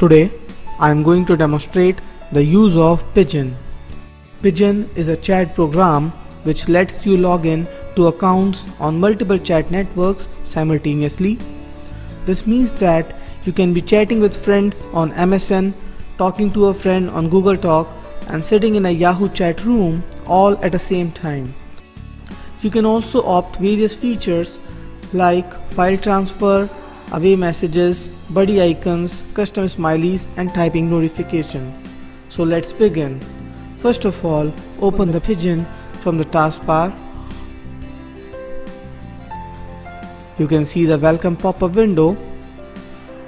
Today I am going to demonstrate the use of Pidgin. Pidgin is a chat program which lets you log in to accounts on multiple chat networks simultaneously. This means that you can be chatting with friends on MSN, talking to a friend on Google Talk and sitting in a Yahoo chat room all at the same time. You can also opt various features like file transfer, away messages, buddy icons, custom smileys and typing notification. So let's begin. First of all, open the Pidgin from the taskbar. You can see the welcome pop-up window.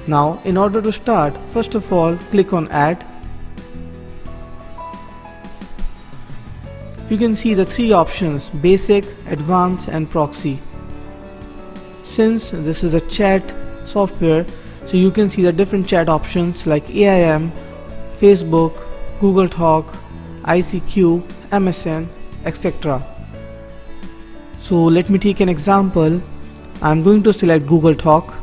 Now in order to start, first of all click on add. You can see the three options basic, advanced and proxy. Since this is a chat software so you can see the different chat options like AIM, Facebook, Google Talk, ICQ, MSN, etc. So let me take an example. I'm going to select Google Talk.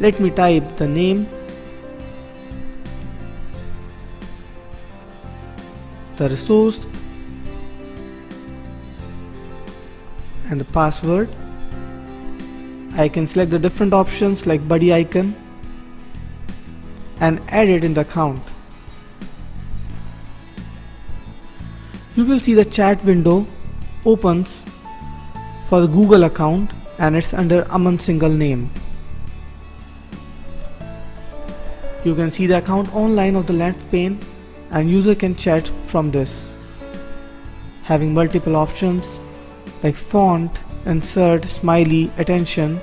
Let me type the name, the resource and the password I can select the different options like buddy icon and add it in the account. You will see the chat window opens for the Google account and it's under Aman single name. You can see the account online of the left pane and user can chat from this. Having multiple options like font, insert, smiley, attention.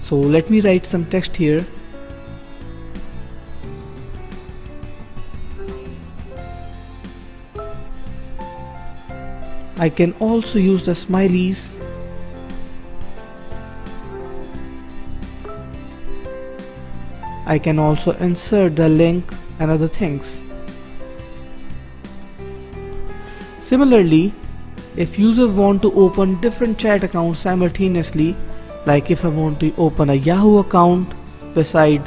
So let me write some text here. I can also use the smileys I can also insert the link and other things. Similarly, if user want to open different chat accounts simultaneously, like if I want to open a Yahoo account beside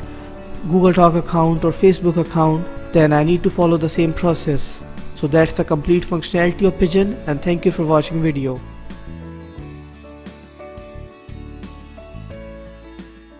Google Talk account or Facebook account, then I need to follow the same process. So that's the complete functionality of Pidgin and thank you for watching video.